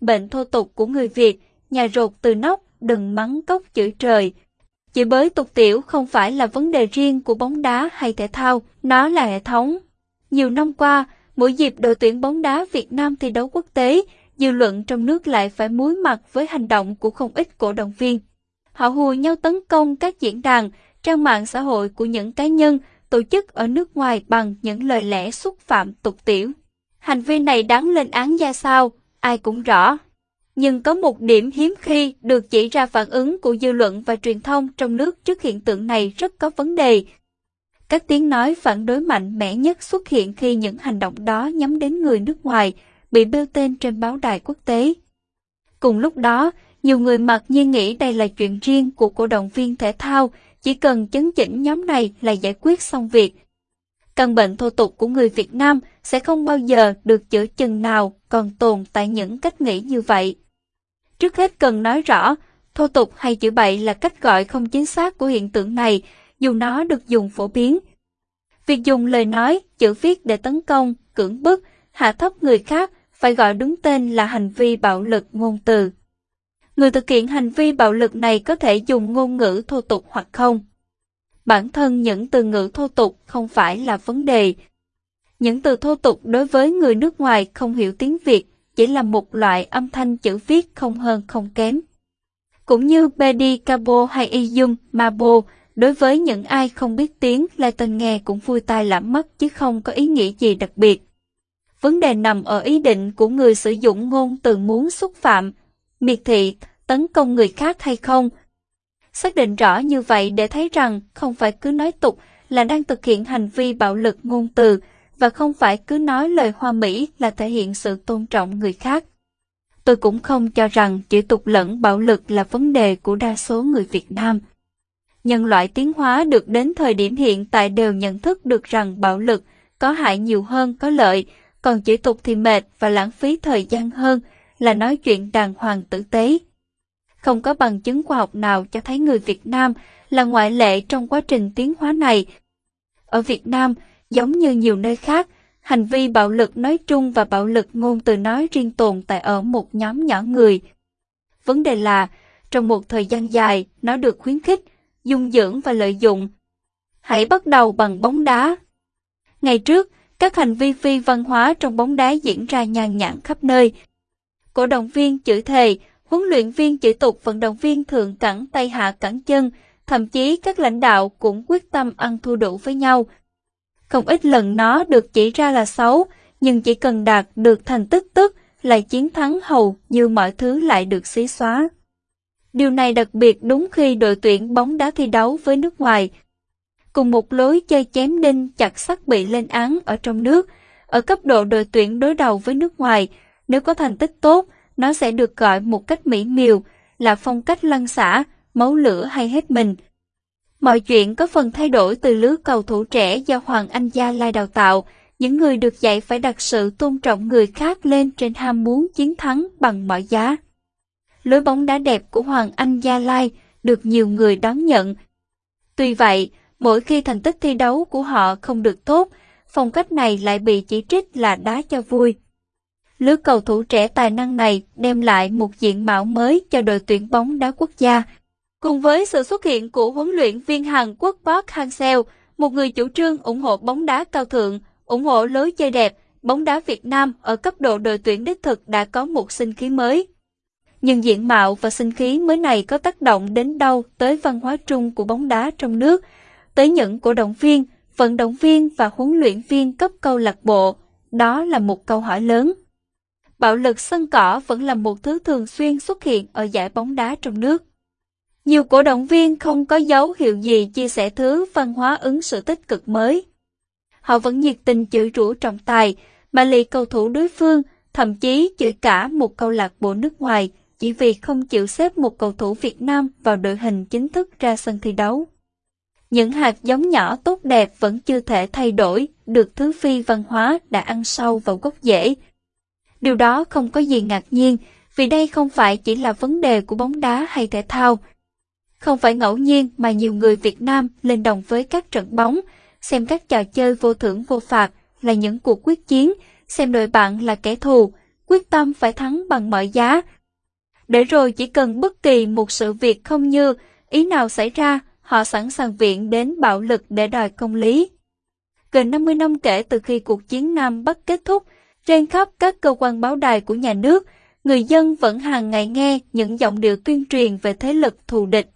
bệnh thô tục của người Việt, nhà rột từ nóc, đừng mắng cốc chửi trời. Chỉ bới tục tiểu không phải là vấn đề riêng của bóng đá hay thể thao, nó là hệ thống. Nhiều năm qua, mỗi dịp đội tuyển bóng đá Việt Nam thi đấu quốc tế, dư luận trong nước lại phải muối mặt với hành động của không ít cổ động viên. Họ hùa nhau tấn công các diễn đàn, trang mạng xã hội của những cá nhân, tổ chức ở nước ngoài bằng những lời lẽ xúc phạm tục tiểu. Hành vi này đáng lên án ra sao, ai cũng rõ. Nhưng có một điểm hiếm khi được chỉ ra phản ứng của dư luận và truyền thông trong nước trước hiện tượng này rất có vấn đề. Các tiếng nói phản đối mạnh mẽ nhất xuất hiện khi những hành động đó nhắm đến người nước ngoài, bị bêu tên trên báo đài quốc tế. Cùng lúc đó, nhiều người mặc nhiên nghĩ đây là chuyện riêng của cổ động viên thể thao, chỉ cần chấn chỉnh nhóm này là giải quyết xong việc. Căn bệnh thô tục của người Việt Nam sẽ không bao giờ được chữa chừng nào còn tồn tại những cách nghĩ như vậy. Trước hết cần nói rõ, thô tục hay chữ bậy là cách gọi không chính xác của hiện tượng này, dù nó được dùng phổ biến. Việc dùng lời nói, chữ viết để tấn công, cưỡng bức, hạ thấp người khác phải gọi đúng tên là hành vi bạo lực ngôn từ. Người thực hiện hành vi bạo lực này có thể dùng ngôn ngữ thô tục hoặc không. Bản thân những từ ngữ thô tục không phải là vấn đề. Những từ thô tục đối với người nước ngoài không hiểu tiếng Việt chỉ là một loại âm thanh chữ viết không hơn không kém. Cũng như Bedi Cabo hay Iyum Mabo, đối với những ai không biết tiếng, latin nghe cũng vui tai lãm mắt chứ không có ý nghĩa gì đặc biệt. Vấn đề nằm ở ý định của người sử dụng ngôn từ muốn xúc phạm, miệt thị, tấn công người khác hay không. Xác định rõ như vậy để thấy rằng không phải cứ nói tục là đang thực hiện hành vi bạo lực ngôn từ và không phải cứ nói lời hoa mỹ là thể hiện sự tôn trọng người khác. Tôi cũng không cho rằng chữ tục lẫn bạo lực là vấn đề của đa số người Việt Nam. Nhân loại tiến hóa được đến thời điểm hiện tại đều nhận thức được rằng bạo lực có hại nhiều hơn có lợi, còn chữ tục thì mệt và lãng phí thời gian hơn là nói chuyện đàng hoàng tử tế. Không có bằng chứng khoa học nào cho thấy người Việt Nam là ngoại lệ trong quá trình tiến hóa này. Ở Việt Nam, giống như nhiều nơi khác, hành vi bạo lực nói chung và bạo lực ngôn từ nói riêng tồn tại ở một nhóm nhỏ người. Vấn đề là, trong một thời gian dài, nó được khuyến khích, dung dưỡng và lợi dụng. Hãy bắt đầu bằng bóng đá. Ngày trước, các hành vi phi văn hóa trong bóng đá diễn ra nhàn nhãn khắp nơi. Cổ động viên chửi thề, huấn luyện viên chỉ tục vận động viên thượng cẳng tay hạ cẳng chân, thậm chí các lãnh đạo cũng quyết tâm ăn thua đủ với nhau. Không ít lần nó được chỉ ra là xấu, nhưng chỉ cần đạt được thành tích tức lại chiến thắng hầu như mọi thứ lại được xí xóa. Điều này đặc biệt đúng khi đội tuyển bóng đá thi đấu với nước ngoài. Cùng một lối chơi chém đinh chặt sắt bị lên án ở trong nước, ở cấp độ đội tuyển đối đầu với nước ngoài, nếu có thành tích tốt, nó sẽ được gọi một cách mỹ miều là phong cách lăn xả, máu lửa hay hết mình. Mọi chuyện có phần thay đổi từ lứa cầu thủ trẻ do Hoàng Anh Gia Lai đào tạo, những người được dạy phải đặt sự tôn trọng người khác lên trên ham muốn chiến thắng bằng mọi giá. Lối bóng đá đẹp của Hoàng Anh Gia Lai được nhiều người đón nhận. Tuy vậy, mỗi khi thành tích thi đấu của họ không được tốt, phong cách này lại bị chỉ trích là đá cho vui. Lứa cầu thủ trẻ tài năng này đem lại một diện mạo mới cho đội tuyển bóng đá quốc gia. Cùng với sự xuất hiện của huấn luyện viên Hàn Quốc Park Hang-seo, một người chủ trương ủng hộ bóng đá cao thượng, ủng hộ lối chơi đẹp, bóng đá Việt Nam ở cấp độ đội tuyển đích thực đã có một sinh khí mới. Nhưng diện mạo và sinh khí mới này có tác động đến đâu tới văn hóa chung của bóng đá trong nước, tới những cổ động viên, vận động viên và huấn luyện viên cấp câu lạc bộ? Đó là một câu hỏi lớn. Bạo lực sân cỏ vẫn là một thứ thường xuyên xuất hiện ở giải bóng đá trong nước. Nhiều cổ động viên không có dấu hiệu gì chia sẻ thứ văn hóa ứng xử tích cực mới. Họ vẫn nhiệt tình chửi rủa trọng tài, mà lì cầu thủ đối phương, thậm chí chửi cả một câu lạc bộ nước ngoài chỉ vì không chịu xếp một cầu thủ Việt Nam vào đội hình chính thức ra sân thi đấu. Những hạt giống nhỏ tốt đẹp vẫn chưa thể thay đổi được thứ phi văn hóa đã ăn sâu vào gốc rễ. Điều đó không có gì ngạc nhiên, vì đây không phải chỉ là vấn đề của bóng đá hay thể thao. Không phải ngẫu nhiên mà nhiều người Việt Nam lên đồng với các trận bóng, xem các trò chơi vô thưởng vô phạt là những cuộc quyết chiến, xem đội bạn là kẻ thù, quyết tâm phải thắng bằng mọi giá. Để rồi chỉ cần bất kỳ một sự việc không như ý nào xảy ra, họ sẵn sàng viện đến bạo lực để đòi công lý. Gần 50 năm kể từ khi cuộc chiến Nam Bắc kết thúc, trên khắp các cơ quan báo đài của nhà nước, người dân vẫn hàng ngày nghe những giọng điệu tuyên truyền về thế lực thù địch.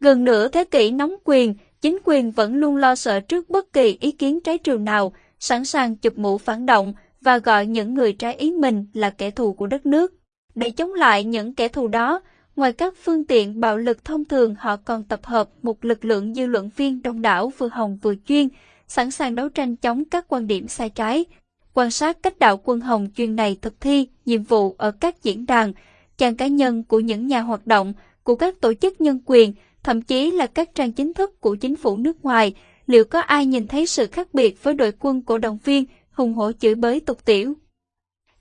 Gần nửa thế kỷ nắm quyền, chính quyền vẫn luôn lo sợ trước bất kỳ ý kiến trái chiều nào, sẵn sàng chụp mũ phản động và gọi những người trái ý mình là kẻ thù của đất nước. Để chống lại những kẻ thù đó, ngoài các phương tiện bạo lực thông thường họ còn tập hợp một lực lượng dư luận viên đông đảo vừa hồng vừa chuyên, sẵn sàng đấu tranh chống các quan điểm sai trái. Quan sát cách đạo quân hồng chuyên này thực thi nhiệm vụ ở các diễn đàn, trang cá nhân của những nhà hoạt động, của các tổ chức nhân quyền, thậm chí là các trang chính thức của chính phủ nước ngoài, liệu có ai nhìn thấy sự khác biệt với đội quân cổ động viên hùng hổ chửi bới tục tiểu?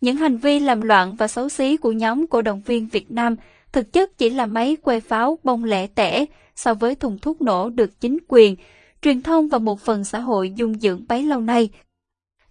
Những hành vi làm loạn và xấu xí của nhóm cổ động viên Việt Nam thực chất chỉ là máy que pháo bông lẻ tẻ so với thùng thuốc nổ được chính quyền, truyền thông và một phần xã hội dung dưỡng bấy lâu nay.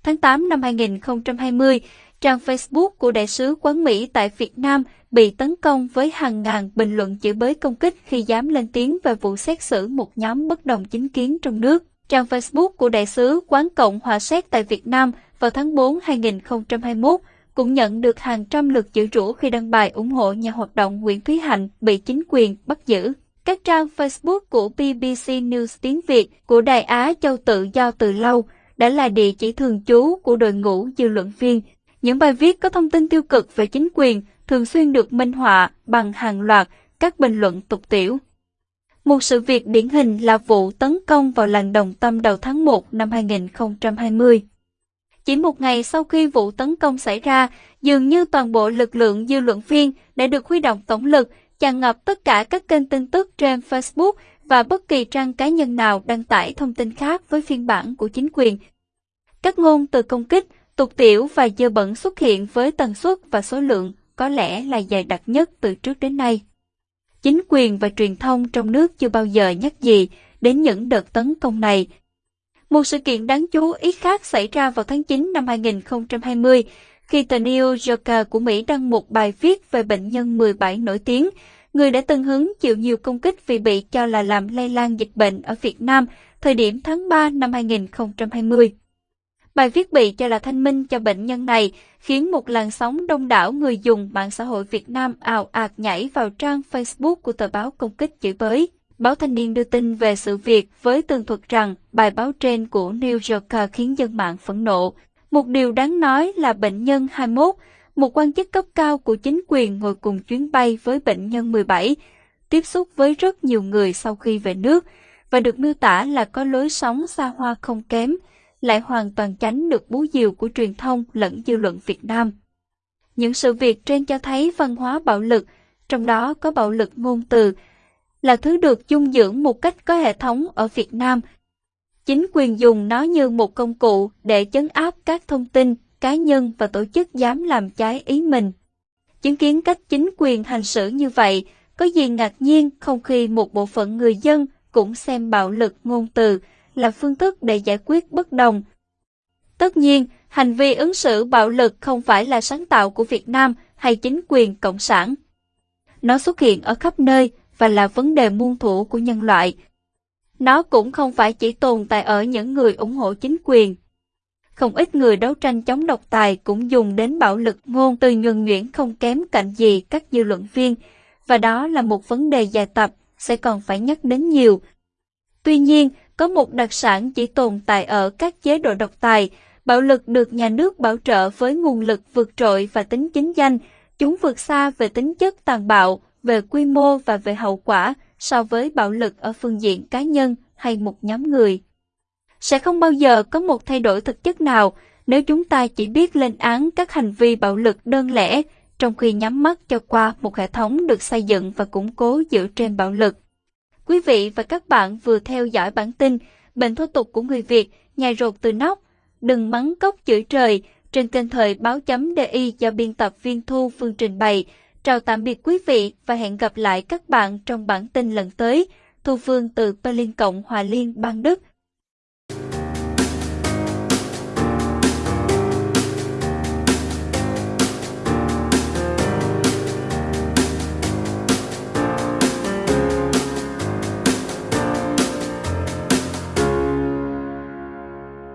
Tháng 8 năm 2020, trang Facebook của Đại sứ quán Mỹ tại Việt Nam bị tấn công với hàng ngàn bình luận chửi bới công kích khi dám lên tiếng về vụ xét xử một nhóm bất đồng chính kiến trong nước. Trang Facebook của Đại sứ quán Cộng hòa Séc tại Việt Nam vào tháng 4 2021 cũng nhận được hàng trăm lượt chữ rủa khi đăng bài ủng hộ nhà hoạt động Nguyễn Thúy Hạnh bị chính quyền bắt giữ. Các trang Facebook của BBC News tiếng Việt của Đài Á Châu Tự Do từ lâu đã là địa chỉ thường trú của đội ngũ dư luận viên. Những bài viết có thông tin tiêu cực về chính quyền thường xuyên được minh họa bằng hàng loạt các bình luận tục tiểu. Một sự việc điển hình là vụ tấn công vào làng Đồng Tâm đầu tháng 1 năm 2020. Chỉ một ngày sau khi vụ tấn công xảy ra, dường như toàn bộ lực lượng dư luận viên đã được huy động tổng lực, tràn ngập tất cả các kênh tin tức trên Facebook và bất kỳ trang cá nhân nào đăng tải thông tin khác với phiên bản của chính quyền. Các ngôn từ công kích, tục tiểu và dơ bẩn xuất hiện với tần suất và số lượng có lẽ là dài đặc nhất từ trước đến nay. Chính quyền và truyền thông trong nước chưa bao giờ nhắc gì đến những đợt tấn công này. Một sự kiện đáng chú ý khác xảy ra vào tháng 9 năm 2020 khi tờ New Yorker của Mỹ đăng một bài viết về bệnh nhân 17 nổi tiếng, người đã từng hứng chịu nhiều công kích vì bị cho là làm lây lan dịch bệnh ở Việt Nam thời điểm tháng 3 năm 2020. Bài viết bị cho là thanh minh cho bệnh nhân này, khiến một làn sóng đông đảo người dùng mạng xã hội Việt Nam ào ạt nhảy vào trang Facebook của tờ báo công kích chửi bới. Báo Thanh niên đưa tin về sự việc với tường thuật rằng bài báo trên của New Yorker khiến dân mạng phẫn nộ. Một điều đáng nói là bệnh nhân 21, một quan chức cấp cao của chính quyền ngồi cùng chuyến bay với bệnh nhân 17, tiếp xúc với rất nhiều người sau khi về nước và được miêu tả là có lối sống xa hoa không kém, lại hoàn toàn tránh được bú diều của truyền thông lẫn dư luận Việt Nam. Những sự việc trên cho thấy văn hóa bạo lực, trong đó có bạo lực ngôn từ, là thứ được dung dưỡng một cách có hệ thống ở Việt Nam. Chính quyền dùng nó như một công cụ để chấn áp các thông tin, cá nhân và tổ chức dám làm trái ý mình. Chứng kiến cách chính quyền hành xử như vậy, có gì ngạc nhiên không khi một bộ phận người dân cũng xem bạo lực ngôn từ là phương thức để giải quyết bất đồng. Tất nhiên, hành vi ứng xử bạo lực không phải là sáng tạo của Việt Nam hay chính quyền cộng sản. Nó xuất hiện ở khắp nơi và là vấn đề muôn thuở của nhân loại. Nó cũng không phải chỉ tồn tại ở những người ủng hộ chính quyền. Không ít người đấu tranh chống độc tài cũng dùng đến bạo lực ngôn từ nhuần nhuyễn không kém cạnh gì các dư luận viên, và đó là một vấn đề dài tập sẽ còn phải nhắc đến nhiều. Tuy nhiên, có một đặc sản chỉ tồn tại ở các chế độ độc tài, bạo lực được nhà nước bảo trợ với nguồn lực vượt trội và tính chính danh, chúng vượt xa về tính chất tàn bạo, về quy mô và về hậu quả so với bạo lực ở phương diện cá nhân hay một nhóm người. Sẽ không bao giờ có một thay đổi thực chất nào nếu chúng ta chỉ biết lên án các hành vi bạo lực đơn lẻ, trong khi nhắm mắt cho qua một hệ thống được xây dựng và củng cố dựa trên bạo lực. Quý vị và các bạn vừa theo dõi bản tin Bệnh thô tục của người Việt, nhà rột từ nóc, đừng mắng cốc chửi trời trên kênh thời báo chấm DI do biên tập viên Thu Phương trình bày. Chào tạm biệt quý vị và hẹn gặp lại các bạn trong bản tin lần tới. Thu Phương từ Berlin Cộng Hòa Liên, bang Đức.